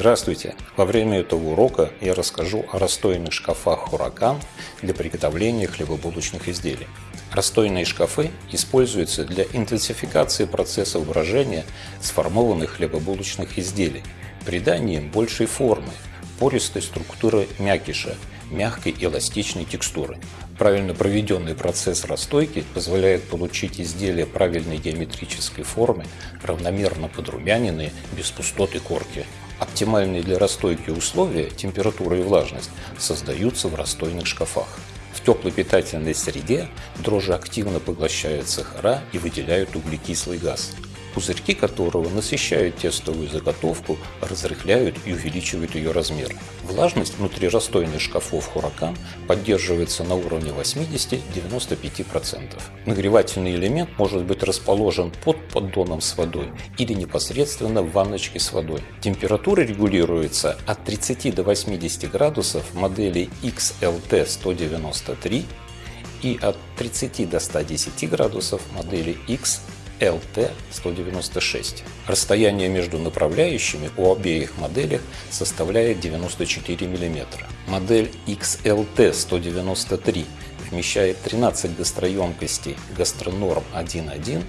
Здравствуйте! Во время этого урока я расскажу о расстойных шкафах «Хуракан» для приготовления хлебобулочных изделий. Расстойные шкафы используются для интенсификации процесса брожения сформованных хлебобулочных изделий, придания им большей формы, пористой структуры мякиша, мягкой эластичной текстуры. Правильно проведенный процесс расстойки позволяет получить изделия правильной геометрической формы, равномерно подрумяненные, без пустоты корки. Оптимальные для расстойки условия, температура и влажность, создаются в расстойных шкафах. В теплой питательной среде дрожжи активно поглощают сахара и выделяют углекислый газ пузырьки которого насыщают тестовую заготовку, разрыхляют и увеличивают ее размер. Влажность внутри расстойных шкафов Хуракан поддерживается на уровне 80-95%. Нагревательный элемент может быть расположен под поддоном с водой или непосредственно в ванночке с водой. Температура регулируется от 30 до 80 градусов модели XLT193 и от 30 до 110 градусов модели X LT-196. Расстояние между направляющими у обеих моделей составляет 94 мм. Модель XLT-193 вмещает 13 гастроемкостей гастронорм 1.1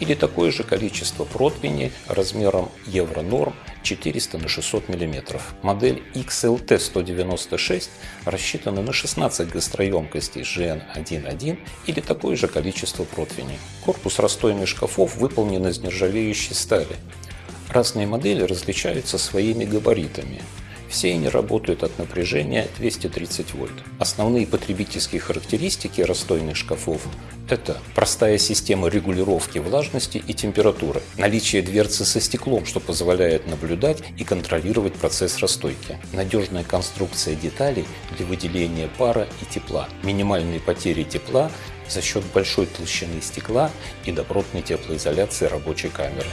или такое же количество противней размером Евронорм 400 на 600 мм. Модель XLT196 рассчитана на 16 гастроемкостей GN1.1 или такое же количество противней. Корпус расстойных шкафов выполнен из нержавеющей стали. Разные модели различаются своими габаритами. Все они работают от напряжения 230 вольт. Основные потребительские характеристики расстойных шкафов – это простая система регулировки влажности и температуры, наличие дверцы со стеклом, что позволяет наблюдать и контролировать процесс расстойки, надежная конструкция деталей для выделения пара и тепла, минимальные потери тепла за счет большой толщины стекла и добротной теплоизоляции рабочей камеры.